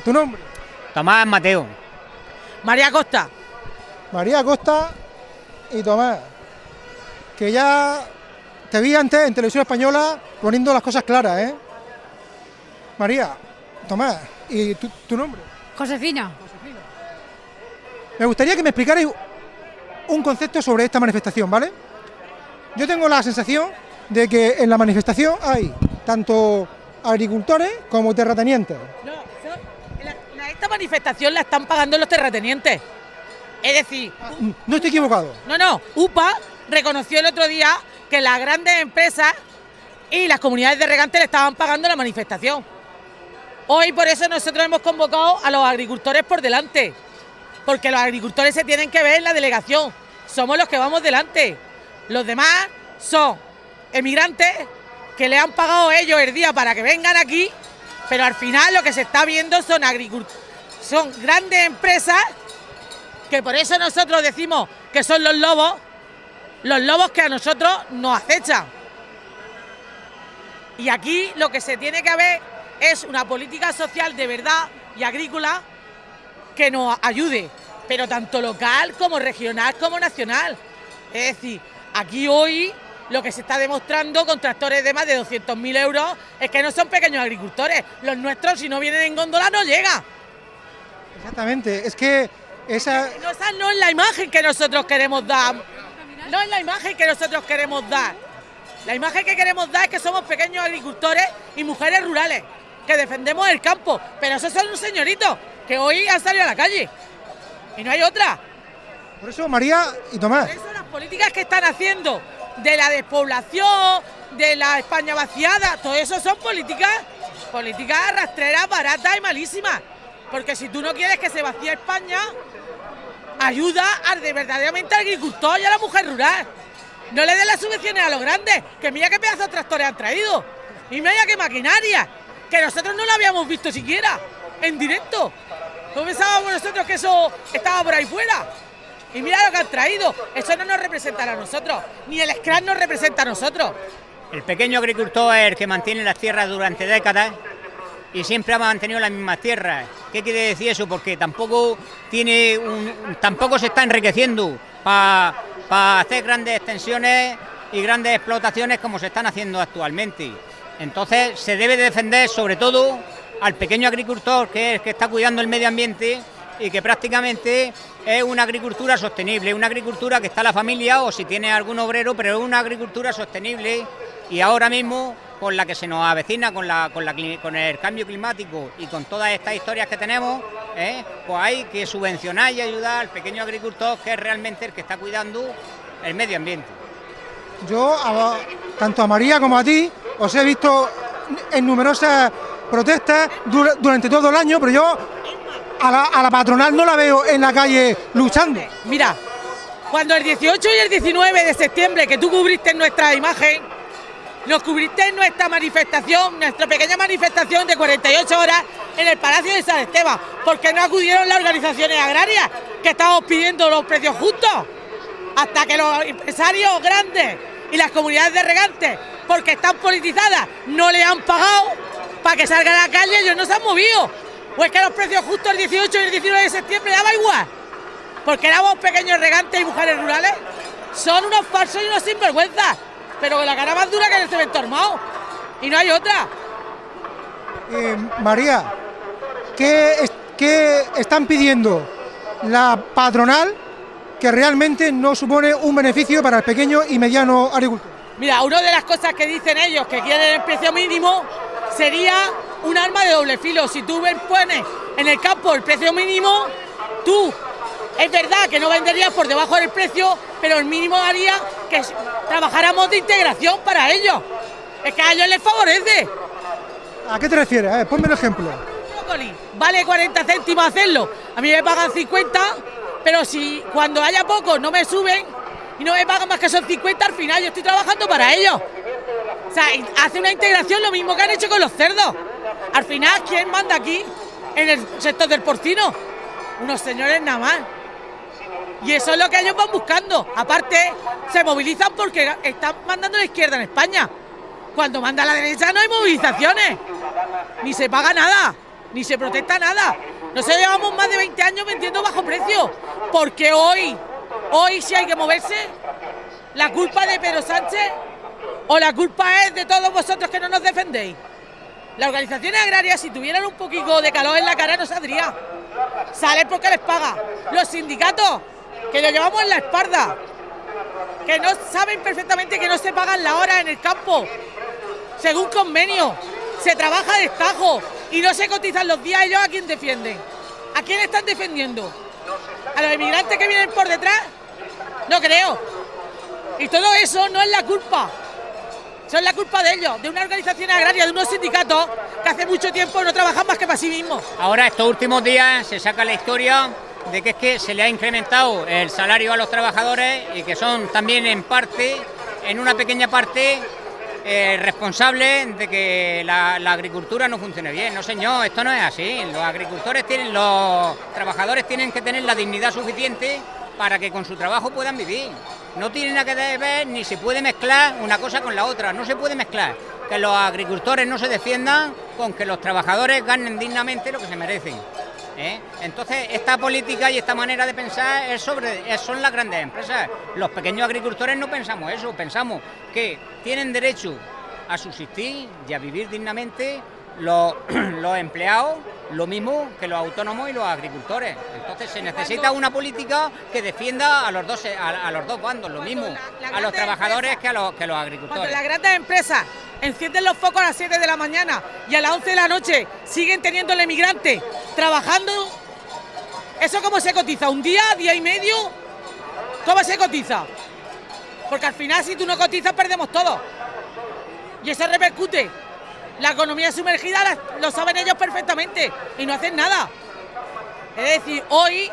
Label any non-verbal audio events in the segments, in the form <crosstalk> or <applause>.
¿Tu nombre? Tomás Mateo. María Costa. María Costa y Tomás. Que ya te vi antes en Televisión Española poniendo las cosas claras, ¿eh? María, Tomás, ¿y tu, tu nombre? Josefina. Me gustaría que me explicarais un concepto sobre esta manifestación, ¿vale? Yo tengo la sensación de que en la manifestación hay tanto agricultores como terratenientes. No, manifestación la están pagando los terratenientes. Es decir, Mm, No estoy equivocado. no, no, UPA reconoció el otro día que las grandes empresas y las comunidades de regantes le estaban pagando la manifestación. Hoy por eso nosotros hemos convocado a los agricultores por delante, porque los agricultores se tienen que ver en la delegación, somos los que vamos delante. Los demás son emigrantes que le han pagado ellos el día para que vengan aquí, pero al final lo que se está viendo son agricultores, son grandes empresas que por eso nosotros decimos que son los lobos, los lobos que a nosotros nos acechan. Y aquí lo que se tiene que ver es una política social de verdad y agrícola que nos ayude, pero tanto local como regional como nacional. Es decir, aquí hoy lo que se está demostrando con tractores de más de 200.000 euros es que no son pequeños agricultores. Los nuestros, si no vienen en góndola, no llegan. Exactamente, es que esa... No, esa no es la imagen que nosotros queremos dar. No es la imagen que nosotros queremos dar. La imagen que queremos dar es que somos pequeños agricultores y mujeres rurales, que defendemos el campo. Pero esos son un señorito que hoy han salido a la calle. Y no hay otra. Por eso, María y Tomás, Por eso las políticas que están haciendo de la despoblación, de la España vaciada, todo eso son políticas, políticas rastreras, baratas y malísimas. Porque si tú no quieres que se vacíe España, ayuda al de verdaderamente al agricultor y a la mujer rural. No le den las subvenciones a los grandes, que mira qué pedazos de tractores han traído. Y mira qué maquinaria, que nosotros no lo habíamos visto siquiera, en directo. ¿No pensábamos nosotros que eso estaba por ahí fuera? Y mira lo que han traído. Eso no nos representa a nosotros. Ni el Scrum nos representa a nosotros. El pequeño agricultor es el que mantiene las tierras durante décadas y siempre ha mantenido las mismas tierras. ¿Qué quiere decir eso? Porque tampoco tiene un- tampoco se está enriqueciendo para hacer grandes extensiones y grandes explotaciones como se están haciendo actualmente. Entonces se debe de defender sobre todo al pequeño agricultor que es el que está cuidando el medio ambiente y que prácticamente es una agricultura sostenible, una agricultura que está la familia o si tiene algún obrero, pero es una agricultura sostenible y ahora mismo con la que se nos avecina, con, la, con, la cli- con el cambio climático y con todas estas historias que tenemos, ¿eh? pues hay que subvencionar y ayudar al pequeño agricultor que es realmente el que está cuidando el medio ambiente. yo, a- tanto a María como a ti, os he visto en numerosas protestas dura- durante todo el año, pero yo a la, a la patronal no la veo en la calle luchando. Mira, cuando el 18 y el 19 de septiembre que tú cubriste nuestra imagen, nos cubriste en nuestra manifestación, nuestra pequeña manifestación de 48 horas en el Palacio de San Esteban, porque no acudieron las organizaciones agrarias que estábamos pidiendo los precios justos, hasta que los empresarios grandes y las comunidades de regantes, porque están politizadas, no le han pagado para que salgan a la calle, ellos no se han movido. O es que los precios justos el 18 y el 19 de septiembre daba igual porque éramos pequeños regantes y mujeres rurales, son unos falsos y unos sinvergüenzas, pero con la cara más dura que el cemento armado. Y no hay otra. Eh, María, ¿qué, es- qué están pidiendo la patronal que realmente no supone un beneficio para el pequeño y mediano agricultor? Mira, una de las cosas que dicen ellos que quieren el precio mínimo sería un arma de doble filo. Si tú pones en el campo el precio mínimo, tú es verdad que no venderías por debajo del precio, pero el mínimo haría que trabajáramos de integración para ellos. Es que a ellos les favorece. ¿A qué te refieres? A ver, ponme un ejemplo. brócoli vale 40 céntimos hacerlo, a mí me pagan 50, pero si cuando haya poco no me suben y no me pagan más que son 50, al final yo estoy trabajando para ellos. O sea, hace una integración lo mismo que han hecho con los cerdos. Al final, ¿quién manda aquí en el sector del porcino? Unos señores nada más. Y eso es lo que ellos van buscando. Aparte, se movilizan porque están mandando la izquierda en España. Cuando manda la derecha no hay movilizaciones, ni se paga nada. ni se protesta nada. Nosotros llevamos más de 20 años vendiendo bajo precio, porque hoy, hoy si hay que moverse, la culpa de Pedro Sánchez o la culpa es de todos vosotros que no nos defendéis. Las organizaciones agrarias, si tuvieran un poquito de calor en la cara, no saldría. Salen porque les paga. Los sindicatos, que lo llevamos en la espalda, que no saben perfectamente que no se pagan la hora en el campo, según convenio. Se trabaja de estajo y no se cotizan los días. ¿Ellos a quién defienden? ¿A quién están defendiendo? ¿A los inmigrantes que vienen por detrás? No creo. Y todo eso no es la culpa son la culpa de ellos, de una organización agraria, de unos sindicatos que hace mucho tiempo no trabajan más que para sí mismos. Ahora, estos últimos días, se saca la historia de que es que se le ha incrementado el salario a los trabajadores y que son también en parte, en una pequeña parte, eh, responsables de que la, la, agricultura no funcione bien. No, señor, esto no es así. Los agricultores tienen, los trabajadores tienen que tener la dignidad suficiente para que con su trabajo puedan vivir. No tiene nada que ver ni se puede mezclar una cosa con la otra, no se puede mezclar. Que los agricultores no se defiendan con que los trabajadores ganen dignamente lo que se merecen. ¿Eh? Entonces, esta política y esta manera de pensar son las grandes empresas. Los pequeños agricultores no pensamos eso, pensamos que tienen derecho a subsistir y a vivir dignamente los <clears throat> empleados lo mismo que los autónomos y los agricultores. Entonces se necesita una política que defienda a los dos a, los dos bandos, lo mismo a los trabajadores que a los, que los agricultores. Cuando las grandes empresas encienden los focos a las 7 de la mañana y a las 11 de la noche siguen teniendo el emigrante trabajando, ¿eso cómo se cotiza? ¿Un día, día y medio? ¿Cómo se cotiza? Porque al final si tú no cotizas perdemos todo. Y eso repercute la economía sumergida lo saben ellos perfectamente y no hacen nada. Es decir, hoy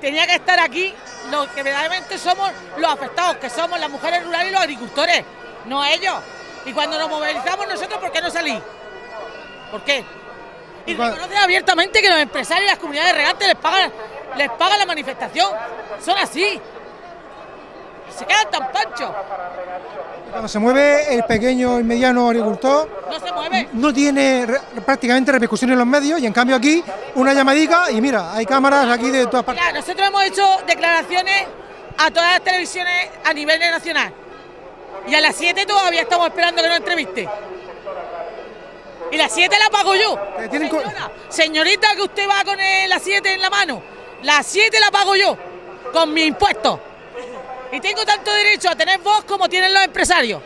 tenía que estar aquí los que verdaderamente somos los afectados, que somos las mujeres rurales y los agricultores, no ellos. Y cuando nos movilizamos nosotros, ¿por qué no salí? ¿Por qué? Y reconocen abiertamente que los empresarios y las comunidades regantes les pagan, les pagan la manifestación. Son así se quedan tan panchos. Cuando se mueve el pequeño y mediano agricultor, no se mueve. No tiene prácticamente repercusión en los medios y en cambio aquí una llamadita y mira, hay cámaras aquí de todas partes. nosotros hemos hecho declaraciones a todas las televisiones a nivel nacional. Y a las 7 todavía estamos esperando que nos entreviste. Y las 7 la pago yo. señorita, que usted va con las 7 en la mano. Las 7 la pago yo. Con mi impuesto. Y tengo tanto derecho a tener voz como tienen los empresarios,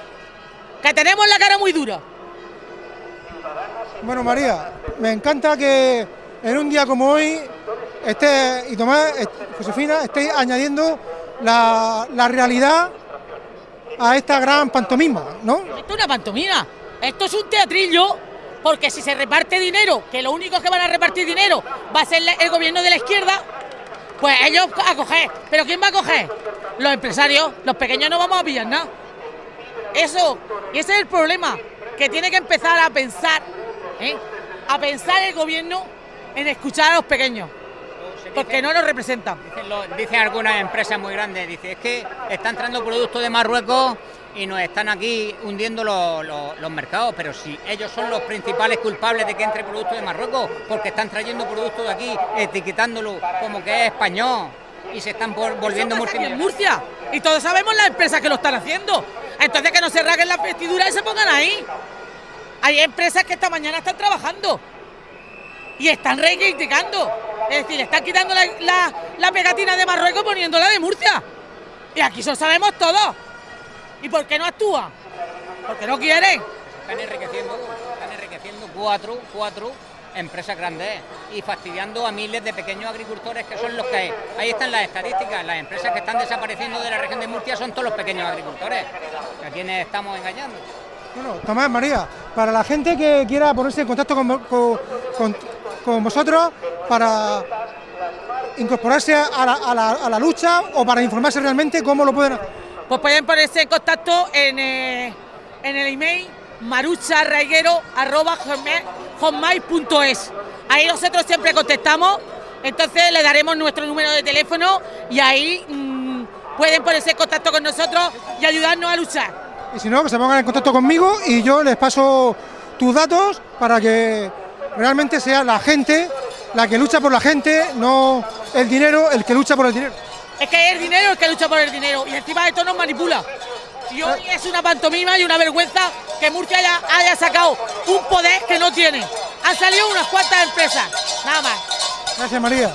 que tenemos la cara muy dura. Bueno, María, me encanta que en un día como hoy esté, y Tomás, Josefina, estéis añadiendo la, realidad a esta gran pantomima, ¿no? Esto es una pantomima, esto es un teatrillo, porque si se reparte dinero, que lo único que van a repartir dinero va a ser el gobierno de la izquierda, pues ellos a coger. ¿Pero quién va a coger? Los empresarios, los pequeños no vamos a pillar nada. Eso, y ese es el problema, que tiene que empezar a pensar, ¿eh? a pensar el gobierno en escuchar a los pequeños. Porque no nos representan. Dicen, algunas empresas muy grandes, dice, es que está entrando productos de Marruecos y nos están aquí hundiendo los, mercados, pero si ellos son los principales culpables de que entre productos de Marruecos, porque están trayendo productos de aquí, etiquetándolo como que es español y se están volviendo en Murcia y todos sabemos las empresas que lo están haciendo. Entonces que no se raguen las vestiduras y se pongan ahí. Hay empresas que esta mañana están trabajando y están reivindicando. Es decir, están quitando la, pegatina de Marruecos poniéndola de Murcia. Y aquí eso sabemos todos. ¿Y por qué no actúa? Porque no quieren. Están enriqueciendo, están enriqueciendo cuatro, cuatro empresas grandes y fastidiando a miles de pequeños agricultores que son los que ahí están las estadísticas, las empresas que están desapareciendo de la región de Murcia son todos los pequeños agricultores, a quienes estamos engañando. Bueno, Tomás, María, para la gente que quiera ponerse en contacto con, con, vosotros para incorporarse a la, a la, lucha o para informarse realmente cómo lo pueden hacer. Pues pueden ponerse en contacto en, eh, en el email hotmail.es. Ahí nosotros siempre contestamos, entonces le daremos nuestro número de teléfono y ahí mm, pueden ponerse en contacto con nosotros y ayudarnos a luchar. Y si no, que se pongan en contacto conmigo y yo les paso tus datos para que realmente sea la gente la que lucha por la gente, no el dinero el que lucha por el dinero. Es que el dinero el que lucha por el dinero y encima de esto nos manipula. Y hoy eh. es una pantomima y una vergüenza que Murcia haya, haya sacado un poder que no tiene. Han salido unas cuantas empresas, nada más. Gracias, María.